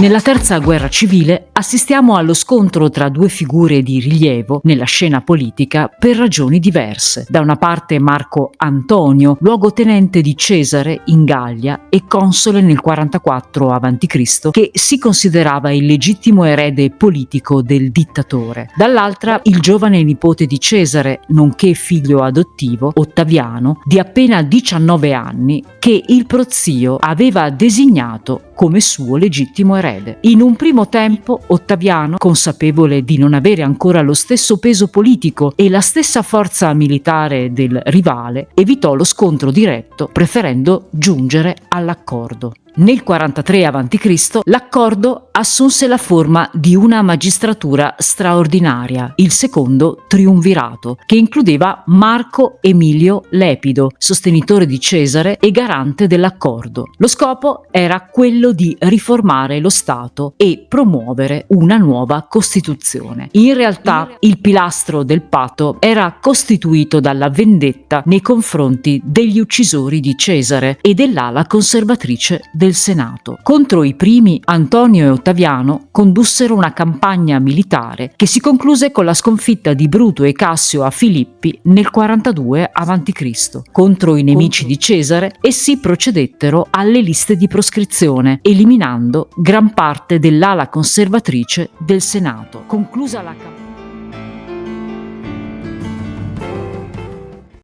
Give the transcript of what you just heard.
Nella terza guerra civile assistiamo allo scontro tra due figure di rilievo nella scena politica per ragioni diverse. Da una parte Marco Antonio, luogotenente di Cesare in Gallia e console nel 44 a.C., che si considerava il legittimo erede politico del dittatore. Dall'altra il giovane nipote di Cesare, nonché figlio adottivo, Ottaviano, di appena 19 anni, che il prozio aveva designato come suo legittimo erede. In un primo tempo Ottaviano, consapevole di non avere ancora lo stesso peso politico e la stessa forza militare del rivale, evitò lo scontro diretto preferendo giungere all'accordo. Nel 43 a.C. l'accordo assunse la forma di una magistratura straordinaria, il secondo triumvirato, che includeva Marco Emilio Lepido, sostenitore di Cesare e garante dell'accordo. Lo scopo era quello di riformare lo Stato e promuovere una nuova Costituzione. In realtà il pilastro del patto era costituito dalla vendetta nei confronti degli uccisori di Cesare e dell'ala conservatrice del del Senato. Contro i primi Antonio e Ottaviano condussero una campagna militare che si concluse con la sconfitta di Bruto e Cassio a Filippi nel 42 a.C. Contro i nemici di Cesare essi procedettero alle liste di proscrizione, eliminando gran parte dell'ala conservatrice del Senato. Conclusa la campagna